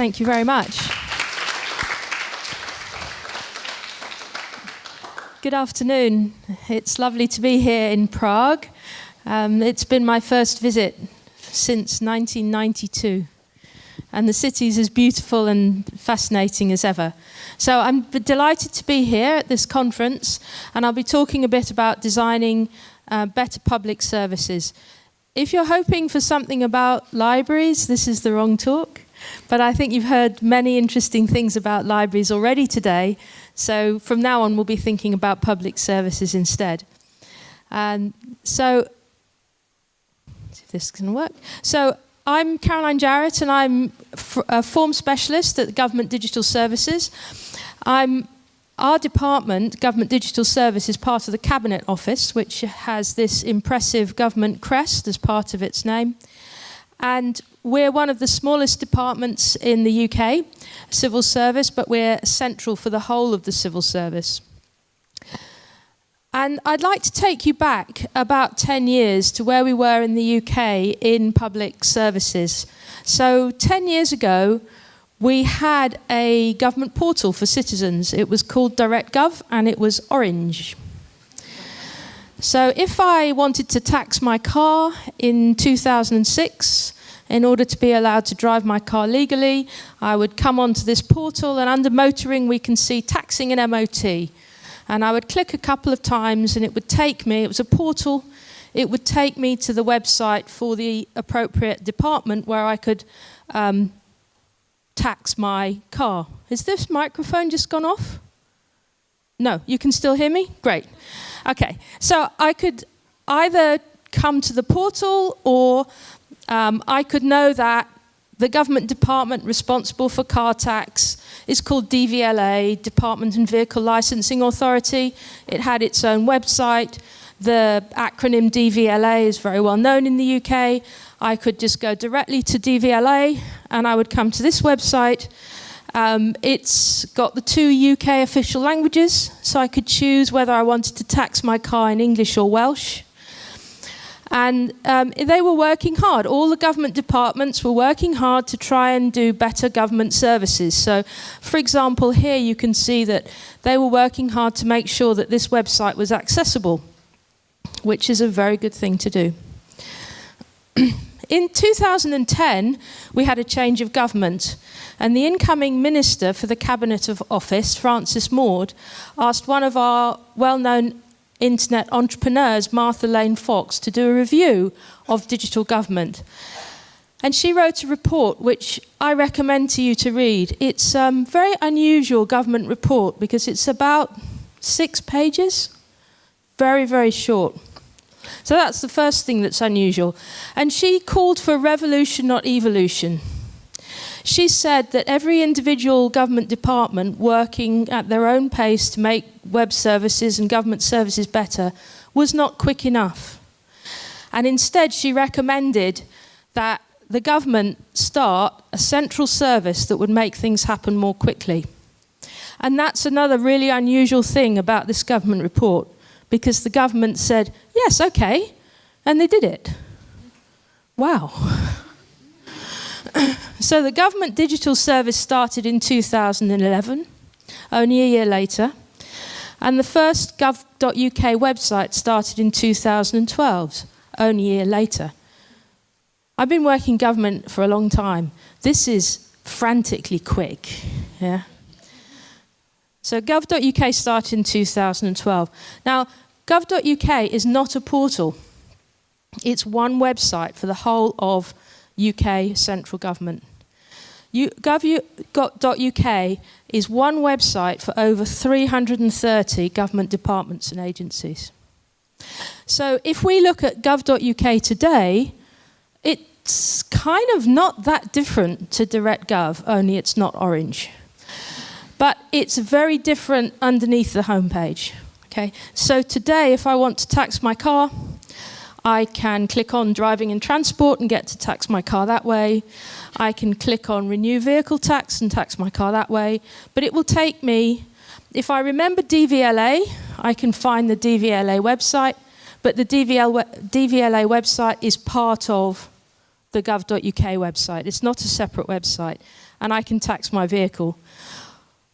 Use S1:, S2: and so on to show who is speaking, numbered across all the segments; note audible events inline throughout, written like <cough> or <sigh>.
S1: Thank you very much. Good afternoon. It's lovely to be here in Prague. Um, it's been my first visit since 1992 and the city is as beautiful and fascinating as ever. So I'm delighted to be here at this conference and I'll be talking a bit about designing uh, better public services. If you're hoping for something about libraries, this is the wrong talk. But I think you've heard many interesting things about libraries already today. So from now on, we'll be thinking about public services instead. So, see if this can work. So I'm Caroline Jarrett and I'm a form specialist at Government Digital Services. I'm, our department, Government Digital Service, is part of the Cabinet Office, which has this impressive government crest as part of its name. And we're one of the smallest departments in the UK, civil service, but we're central for the whole of the civil service. And I'd like to take you back about 10 years to where we were in the UK in public services. So 10 years ago, we had a government portal for citizens. It was called DirectGov and it was orange. So if I wanted to tax my car in 2006, in order to be allowed to drive my car legally, I would come onto this portal and under motoring we can see taxing and MOT and I would click a couple of times and it would take me, it was a portal, it would take me to the website for the appropriate department where I could um, tax my car. Is this microphone just gone off? No, you can still hear me? Great. Okay, so I could either come to the portal or um, I could know that the government department responsible for car tax is called DVLA, Department and Vehicle Licensing Authority. It had its own website. The acronym DVLA is very well known in the UK. I could just go directly to DVLA and I would come to this website. Um, it's got the two UK official languages, so I could choose whether I wanted to tax my car in English or Welsh. And um, they were working hard. All the government departments were working hard to try and do better government services. So, for example, here you can see that they were working hard to make sure that this website was accessible, which is a very good thing to do. <clears throat> In 2010, we had a change of government, and the incoming minister for the Cabinet of Office, Francis Maude, asked one of our well-known internet entrepreneurs, Martha Lane Fox, to do a review of digital government. And she wrote a report which I recommend to you to read. It's a um, very unusual government report because it's about six pages, very, very short. So that's the first thing that's unusual. And she called for revolution, not evolution. She said that every individual government department working at their own pace to make web services and government services better was not quick enough. And instead she recommended that the government start a central service that would make things happen more quickly. And that's another really unusual thing about this government report, because the government said, yes, okay, and they did it. Wow. <laughs> so the government digital service started in 2011, only a year later, and the first gov.uk website started in 2012, only a year later. I've been working government for a long time. This is frantically quick. Yeah. So gov.uk started in 2012. Now, gov.uk is not a portal. It's one website for the whole of UK central government. Gov.uk is one website for over 330 government departments and agencies. So if we look at gov.uk today, it's kind of not that different to DirectGov, only it's not orange. But it's very different underneath the homepage. Okay, so today if I want to tax my car, I can click on driving and transport and get to tax my car that way. I can click on renew vehicle tax and tax my car that way. But it will take me, if I remember DVLA, I can find the DVLA website. But the DVL, DVLA website is part of the gov.uk website. It's not a separate website. and I can tax my vehicle.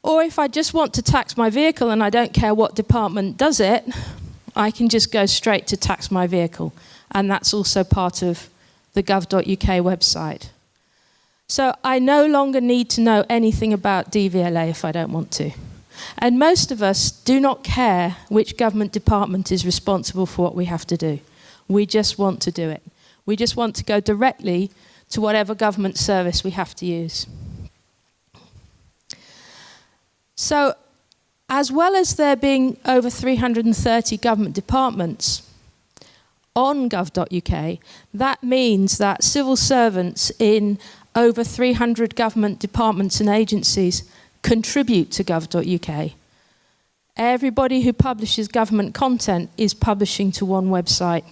S1: Or if I just want to tax my vehicle and I don't care what department does it, I can just go straight to tax my vehicle. And that's also part of the gov.uk website. So I no longer need to know anything about DVLA if I don't want to. And most of us do not care which government department is responsible for what we have to do. We just want to do it. We just want to go directly to whatever government service we have to use. So, as well as there being over 330 government departments on gov.uk, that means that civil servants in over 300 government departments and agencies contribute to gov.uk. Everybody who publishes government content is publishing to one website.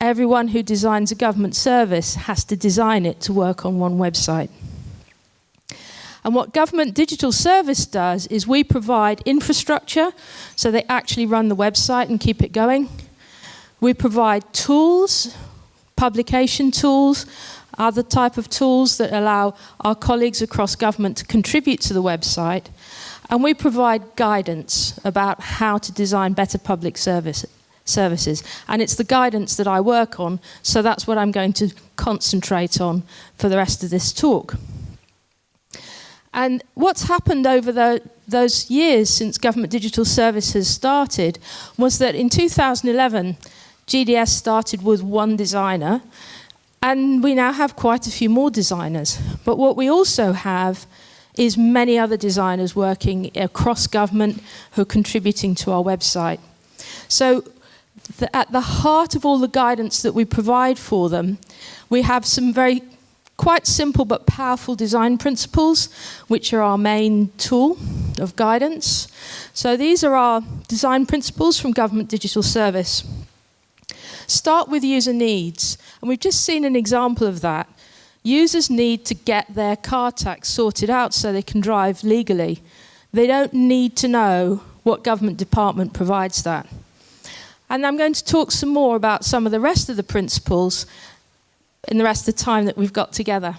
S1: Everyone who designs a government service has to design it to work on one website. And what Government Digital Service does is we provide infrastructure, so they actually run the website and keep it going. We provide tools, publication tools, other type of tools that allow our colleagues across government to contribute to the website. And we provide guidance about how to design better public service, services. And it's the guidance that I work on, so that's what I'm going to concentrate on for the rest of this talk. And what's happened over the, those years since Government Digital Services started was that in 2011, GDS started with one designer, and we now have quite a few more designers. But what we also have is many other designers working across government who are contributing to our website. So the, at the heart of all the guidance that we provide for them, we have some very quite simple but powerful design principles, which are our main tool of guidance. So these are our design principles from Government Digital Service. Start with user needs, and we've just seen an example of that. Users need to get their car tax sorted out so they can drive legally. They don't need to know what government department provides that. And I'm going to talk some more about some of the rest of the principles in the rest of the time that we've got together.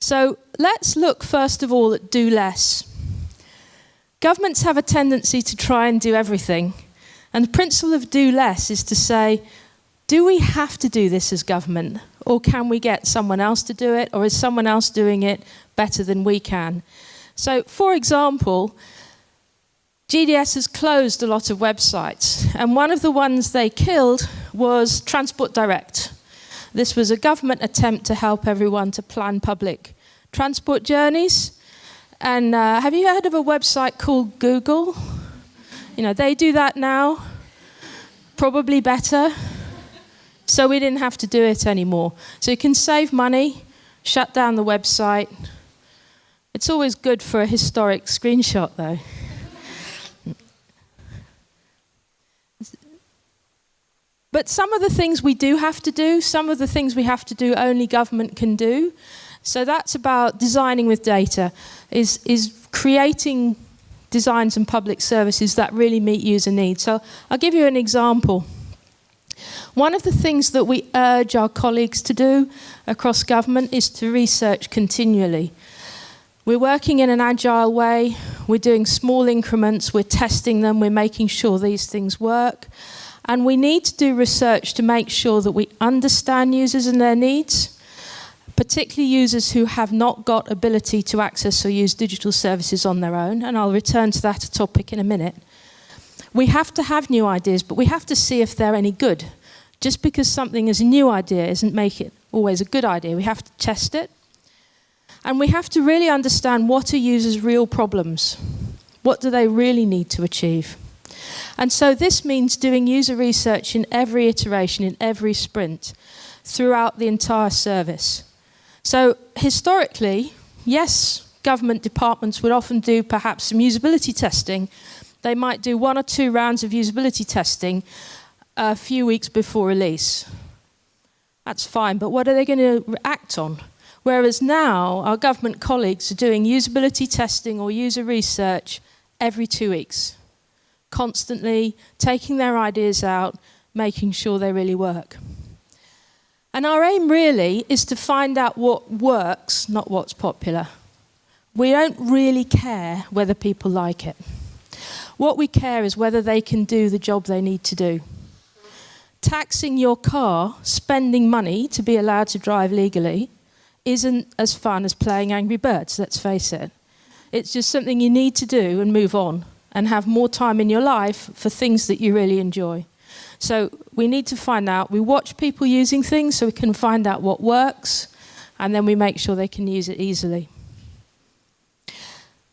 S1: So let's look first of all at do less. Governments have a tendency to try and do everything. And the principle of do less is to say, do we have to do this as government? Or can we get someone else to do it? Or is someone else doing it better than we can? So, for example, GDS has closed a lot of websites. And one of the ones they killed was Transport Direct. This was a government attempt to help everyone to plan public transport journeys. And uh, have you heard of a website called Google? You know, they do that now, probably better. So we didn't have to do it anymore. So you can save money, shut down the website. It's always good for a historic screenshot, though. But some of the things we do have to do, some of the things we have to do only government can do. So that's about designing with data, is, is creating designs and public services that really meet user needs. So I'll give you an example. One of the things that we urge our colleagues to do across government is to research continually. We're working in an agile way, we're doing small increments, we're testing them, we're making sure these things work. And we need to do research to make sure that we understand users and their needs, particularly users who have not got ability to access or use digital services on their own. And I'll return to that topic in a minute. We have to have new ideas, but we have to see if they're any good. Just because something is a new idea isn't make it always a good idea. We have to test it. And we have to really understand what are users' real problems. What do they really need to achieve? And so this means doing user research in every iteration, in every sprint, throughout the entire service. So historically, yes, government departments would often do perhaps some usability testing. They might do one or two rounds of usability testing a few weeks before release. That's fine, but what are they going to act on? Whereas now, our government colleagues are doing usability testing or user research every two weeks constantly taking their ideas out, making sure they really work. And our aim really is to find out what works, not what's popular. We don't really care whether people like it. What we care is whether they can do the job they need to do. Taxing your car, spending money to be allowed to drive legally, isn't as fun as playing Angry Birds, let's face it. It's just something you need to do and move on and have more time in your life for things that you really enjoy. So we need to find out, we watch people using things so we can find out what works and then we make sure they can use it easily.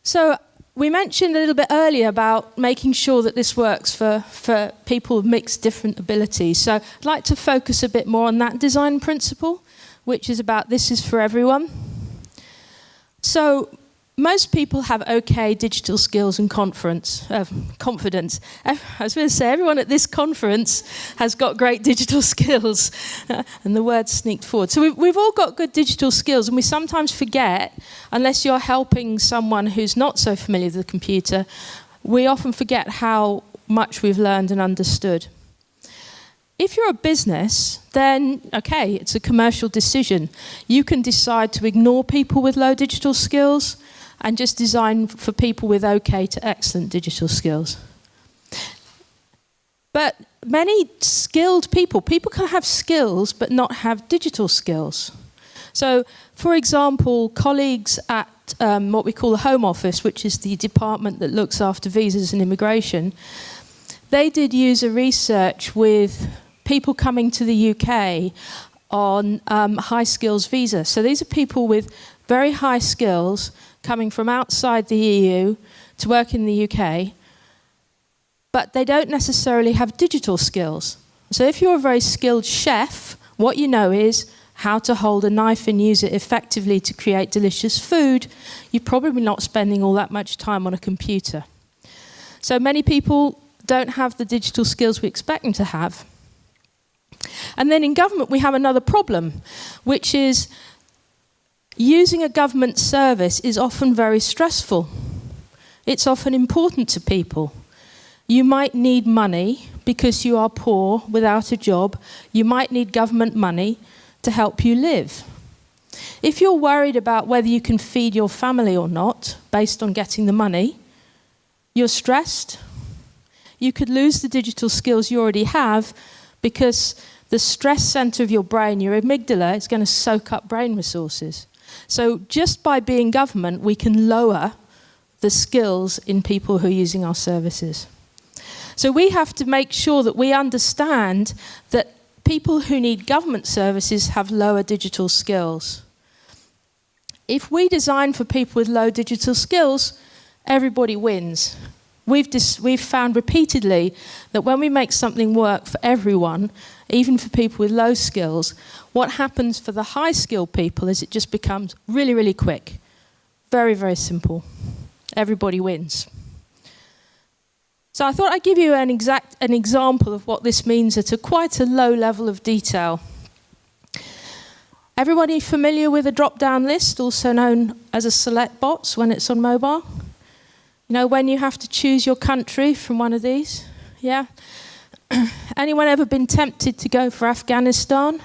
S1: So we mentioned a little bit earlier about making sure that this works for, for people with mixed different abilities. So I'd like to focus a bit more on that design principle, which is about this is for everyone. So most people have okay digital skills and conference, uh, confidence. <laughs> I was going to say, everyone at this conference has got great digital <laughs> skills. <laughs> and the word sneaked forward. So we've, we've all got good digital skills, and we sometimes forget, unless you're helping someone who's not so familiar with the computer, we often forget how much we've learned and understood. If you're a business, then okay, it's a commercial decision. You can decide to ignore people with low digital skills and just design for people with okay to excellent digital skills. But many skilled people, people can have skills but not have digital skills. So, for example, colleagues at um, what we call the Home Office, which is the department that looks after visas and immigration, they did user research with people coming to the UK on um, high skills visa. So these are people with very high skills coming from outside the EU to work in the UK, but they don't necessarily have digital skills. So if you're a very skilled chef, what you know is how to hold a knife and use it effectively to create delicious food, you're probably not spending all that much time on a computer. So many people don't have the digital skills we expect them to have. And then in government, we have another problem, which is Using a government service is often very stressful. It's often important to people. You might need money because you are poor without a job. You might need government money to help you live. If you're worried about whether you can feed your family or not based on getting the money, you're stressed. You could lose the digital skills you already have because the stress center of your brain, your amygdala, is going to soak up brain resources. So just by being government, we can lower the skills in people who are using our services. So we have to make sure that we understand that people who need government services have lower digital skills. If we design for people with low digital skills, everybody wins. We've, we've found repeatedly that when we make something work for everyone, even for people with low skills, what happens for the high skilled people is it just becomes really, really quick. Very, very simple. Everybody wins. So I thought I'd give you an, exact, an example of what this means at a quite a low level of detail. Everybody familiar with a drop-down list, also known as a select box when it's on mobile? You know, when you have to choose your country from one of these? Yeah? <clears throat> Anyone ever been tempted to go for Afghanistan?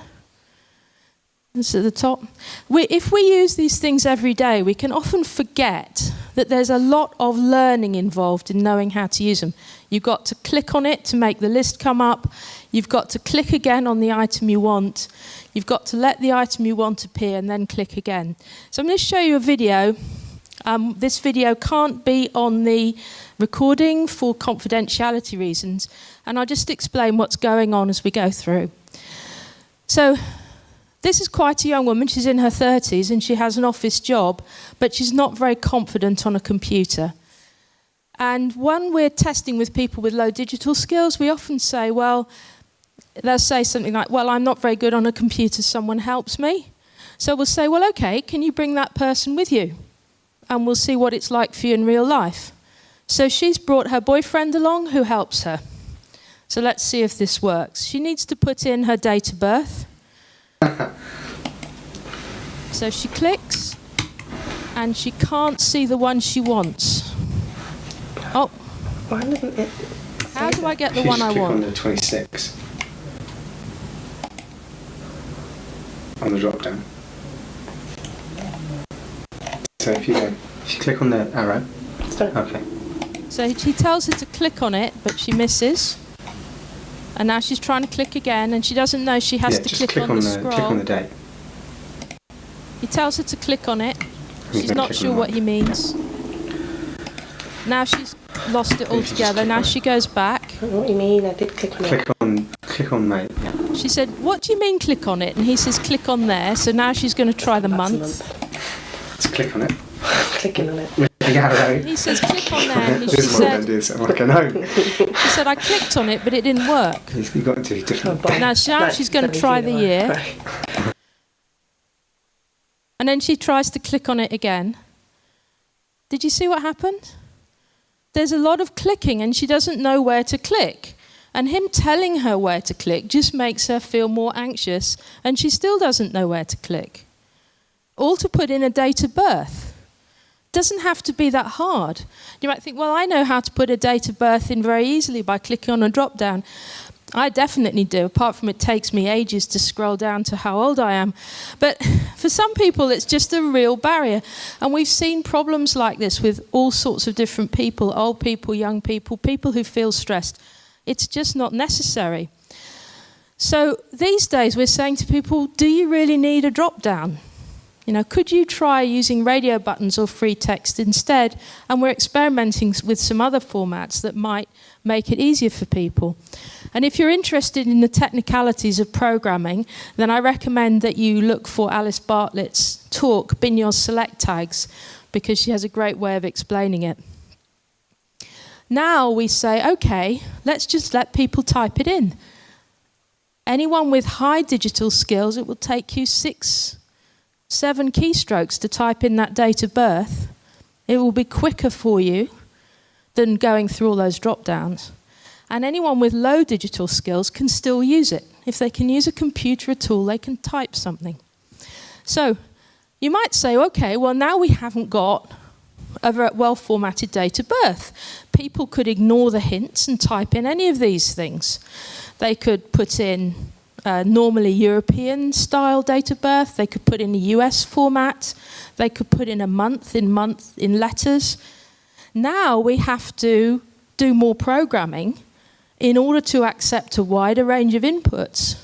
S1: It's at the top. We, if we use these things every day, we can often forget that there's a lot of learning involved in knowing how to use them. You've got to click on it to make the list come up. You've got to click again on the item you want. You've got to let the item you want appear and then click again. So I'm going to show you a video. Um, this video can't be on the recording for confidentiality reasons, and I'll just explain what's going on as we go through. So, this is quite a young woman. She's in her 30s and she has an office job, but she's not very confident on a computer. And when we're testing with people with low digital skills, we often say, well, they'll say something like, well, I'm not very good on a computer, someone helps me. So we'll say, well, okay, can you bring that person with you? And we'll see what it's like for you in real life. So she's brought her boyfriend along who helps her. So let's see if this works. She needs to put in her date of birth. <laughs> so she clicks and she can't see the one she wants. Oh.
S2: Why doesn't it?
S1: How do I get the one I want?
S2: On the 26. on the drop down. So if you go, if you click on the arrow,
S3: Sorry.
S2: okay.
S1: So he tells her to click on it, but she misses. And now she's trying to click again, and she doesn't know she has
S2: yeah,
S1: to
S2: just
S1: click,
S2: click
S1: on,
S2: on
S1: the,
S2: the
S1: scroll.
S2: click on the date.
S1: He tells her to click on it.
S2: We're
S1: She's not sure what he means. Now she's lost it
S2: If you
S1: altogether. Now she goes back.
S3: What don't know what you mean. I did click on it.
S2: Click on click on May. Yeah.
S1: She said, What do you mean click on it? And he says, Click on there. So now she's going to try the
S3: That's a
S1: month.
S2: Just click on it. <laughs>
S3: Clicking on it.
S2: With the arrow.
S1: He says, Click on there. And she
S2: this one don't
S1: said,
S2: do this. I'm like, I know.
S1: she said, I clicked on it, but it didn't work.
S2: You've got to do
S3: Oh,
S2: different.
S3: boy.
S1: Now, she- now she's gonna try the
S3: one.
S1: year. And then she tries to click on it again. Did you see what happened? There's a lot of clicking, and she doesn't know where to click. And him telling her where to click just makes her feel more anxious, and she still doesn't know where to click. All to put in a date of birth. Doesn't have to be that hard. You might think, well, I know how to put a date of birth in very easily by clicking on a drop down. I definitely do, apart from it takes me ages to scroll down to how old I am. But <laughs> for some people, it's just a real barrier. And we've seen problems like this with all sorts of different people old people, young people, people who feel stressed. It's just not necessary. So these days, we're saying to people, do you really need a drop down? You know, could you try using radio buttons or free text instead? And we're experimenting with some other formats that might make it easier for people. And if you're interested in the technicalities of programming, then I recommend that you look for Alice Bartlett's talk, Bin Your Select Tags, because she has a great way of explaining it. Now we say, okay, let's just let people type it in. Anyone with high digital skills, it will take you six, seven keystrokes to type in that date of birth. It will be quicker for you than going through all those drop downs. And anyone with low digital skills can still use it. If they can use a computer at all, they can type something. So you might say, okay, well, now we haven't got a well formatted date of birth. People could ignore the hints and type in any of these things. They could put in uh, normally European style date of birth, they could put in a US format, they could put in a month in month in letters. Now we have to do more programming in order to accept a wider range of inputs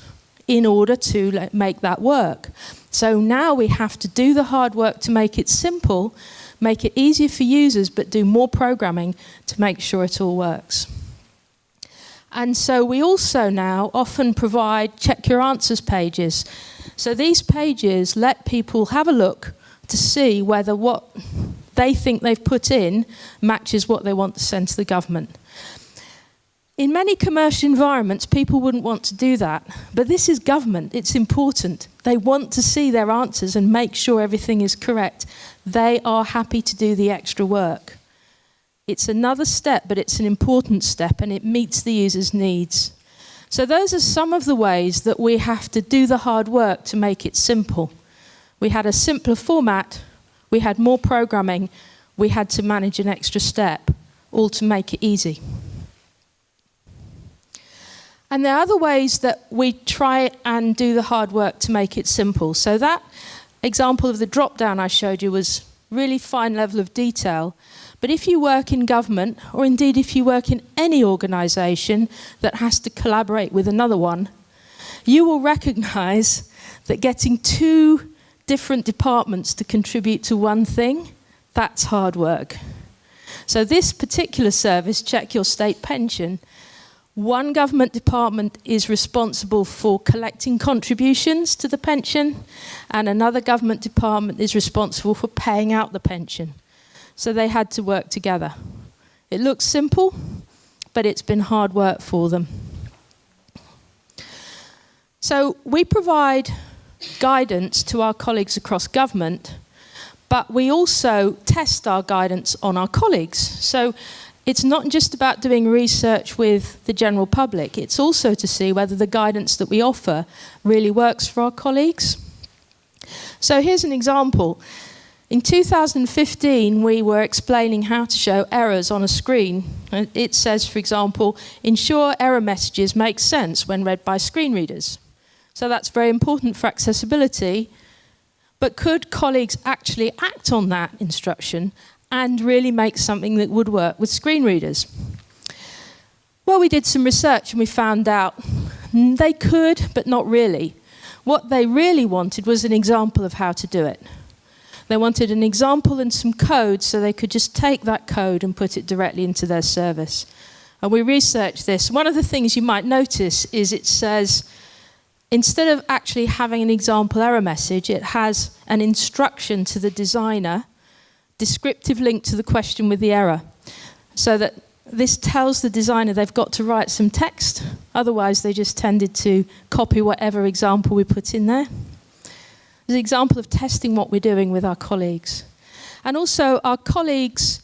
S1: in order to make that work. So now we have to do the hard work to make it simple, make it easier for users, but do more programming to make sure it all works. And so we also now often provide check your answers pages. So these pages let people have a look to see whether what they think they've put in matches what they want to send to the government. In many commercial environments, people wouldn't want to do that. But this is government, it's important. They want to see their answers and make sure everything is correct. They are happy to do the extra work. It's another step, but it's an important step and it meets the user's needs. So, those are some of the ways that we have to do the hard work to make it simple. We had a simpler format, we had more programming, we had to manage an extra step, all to make it easy. And there are other ways that we try and do the hard work to make it simple. So that example of the drop down I showed you was really fine level of detail. But if you work in government, or indeed if you work in any organisation that has to collaborate with another one, you will recognise that getting two different departments to contribute to one thing, that's hard work. So this particular service, Check Your State Pension, one government department is responsible for collecting contributions to the pension, and another government department is responsible for paying out the pension. So they had to work together. It looks simple, but it's been hard work for them. So we provide guidance to our colleagues across government, but we also test our guidance on our colleagues. So it's not just about doing research with the general public, it's also to see whether the guidance that we offer really works for our colleagues. So here's an example. In 2015, we were explaining how to show errors on a screen. Uh, it says, for example, ensure error messages make sense when read by screen readers. So that's very important for accessibility. But could colleagues actually act on that instruction and really make something that would work with screen readers? Well, we did some research and we found out they could, but not really. What they really wanted was an example of how to do it. They wanted an example and some code so they could just take that code and put it directly into their service. And we researched this. One of the things you might notice is it says, instead of actually having an example error message, it has an instruction to the designer, descriptive link to the question with the error. So that this tells the designer they've got to write some text, otherwise they just tended to copy whatever example we put in there. There's an example of testing what we're doing with our colleagues. And also our colleagues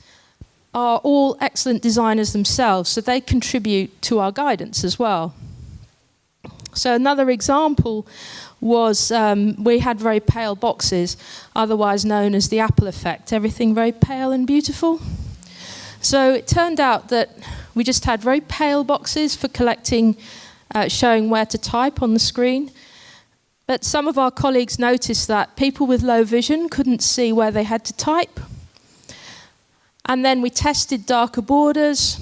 S1: are all excellent designers themselves, so they contribute to our guidance as well. So another example was um, we had very pale boxes, otherwise known as the Apple effect, everything very pale and beautiful. So it turned out that we just had very pale boxes for collecting, uh, showing where to type on the screen. But some of our colleagues noticed that people with low vision couldn't see where they had to type. And then we tested darker borders.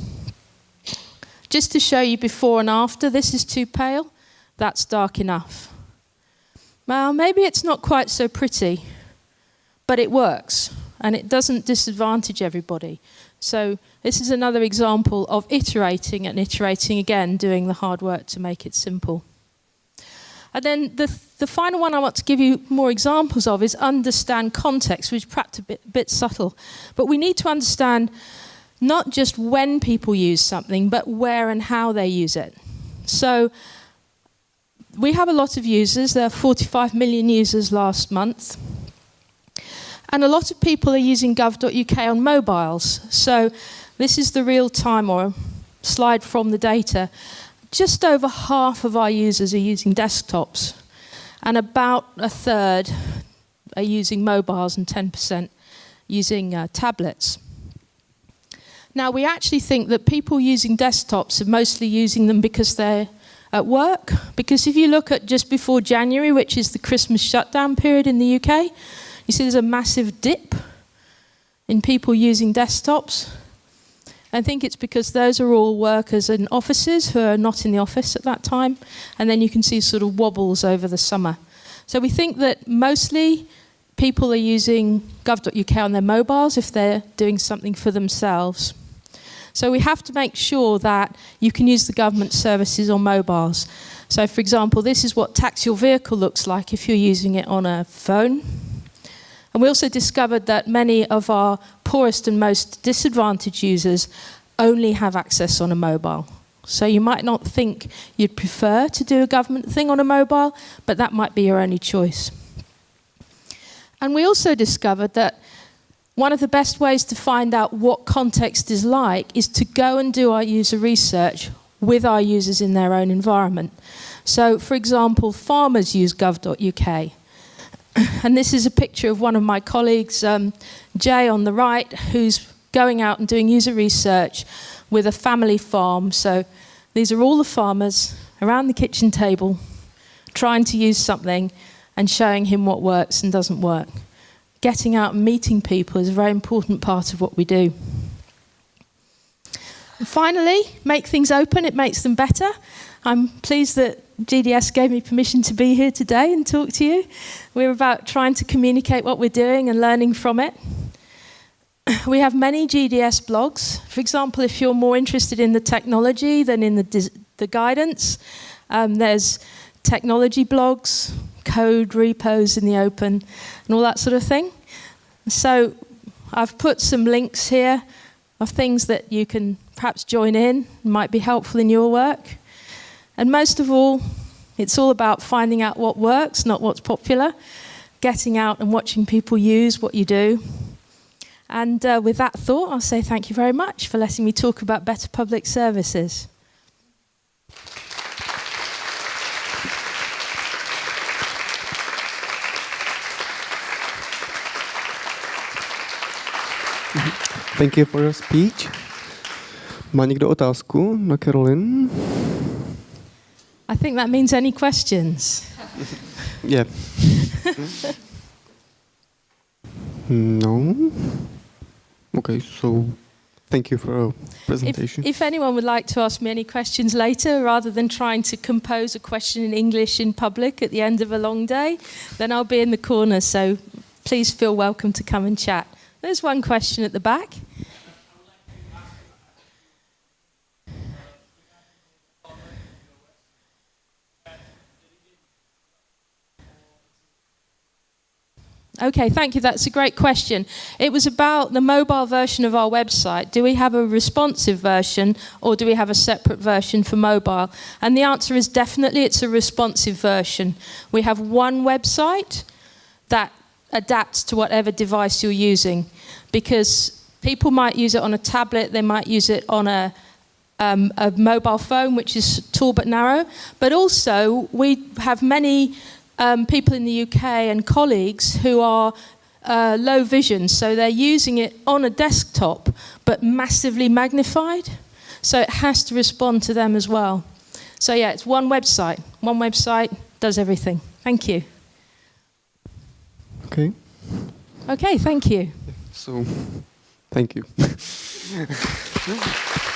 S1: Just to show you before and after, this is too pale, that's dark enough. Well, maybe it's not quite so pretty, but it works and it doesn't disadvantage everybody. So this is another example of iterating and iterating again, doing the hard work to make it simple. And then the, the final one I want to give you more examples of is understand context, which is perhaps a bit, bit subtle. But we need to understand not just when people use something, but where and how they use it. So we have a lot of users. There are 45 million users last month. And a lot of people are using gov.uk on mobiles. So this is the real time or slide from the data. Just over half of our users are using desktops, and about a third are using mobiles and 10% using uh, tablets. Now, we actually think that people using desktops are mostly using them because they're at work. Because if you look at just before January, which is the Christmas shutdown period in the UK, you see there's a massive dip in people using desktops. I think it's because those are all workers in offices who are not in the office at that time. And then you can see sort of wobbles over the summer. So we think that mostly people are using gov.uk on their mobiles if they're doing something for themselves. So we have to make sure that you can use the government services on mobiles. So for example, this is what tax your vehicle looks like if you're using it on a phone. And we also discovered that many of our poorest and most disadvantaged users only have access on a mobile. So you might not think you'd prefer to do a government thing on a mobile, but that might be your only choice. And we also discovered that one of the best ways to find out what context is like is to go and do our user research with our users in their own environment. So, for example, farmers use gov.uk. and this is a picture of one of my colleagues, um, Jay on the right, who's going out and doing user research with a family farm. So these are all the farmers around the kitchen table trying to use something and showing him what works and doesn't work. Getting out and meeting people is a very important part of what we do. And finally, make things open, it makes them better. I'm pleased that GDS gave me permission to be here today and talk to you. We're about trying to communicate what we're doing and learning from it. <clears throat> We have many GDS blogs. For example, if you're more interested in the technology than in the, the guidance, um, there's technology blogs, code repos in the open, and all that sort of thing. So I've put some links here of things that you can perhaps join in, might be helpful in your work. And most of all, it's all about finding out what works, not what's popular, getting out and watching people use what you do. And uh, with that thought, I'll say thank you very much for letting me talk about better public services.
S4: Thank you for your speech. Má někdo otázku na Caroline?
S1: I think that means any questions. <laughs>
S4: Yeah. <laughs> no. Okay, so thank you for your
S1: If,
S4: presentation.
S1: if anyone would like to ask me any questions later, rather than trying to compose a question in English in public at the end of a long day, then I'll be in the corner. So please feel welcome to come and chat. There's one question at the back. Okay, thank you. That's a great question. It was about the mobile version of our website. Do we have a responsive version or do we have a separate version for mobile? And the answer is definitely it's a responsive version. We have one website that adapts to whatever device you're using because people might use it on a tablet, they might use it on a um, a mobile phone, which is tall but narrow. But also, we have many um, people in the UK and colleagues who are uh, low vision, so they're using it on a desktop but massively magnified. So it has to respond to them as well. So yeah, it's one website. One website does everything. Thank you.
S4: Okay,
S1: Okay, thank you.
S4: so thank you. <laughs>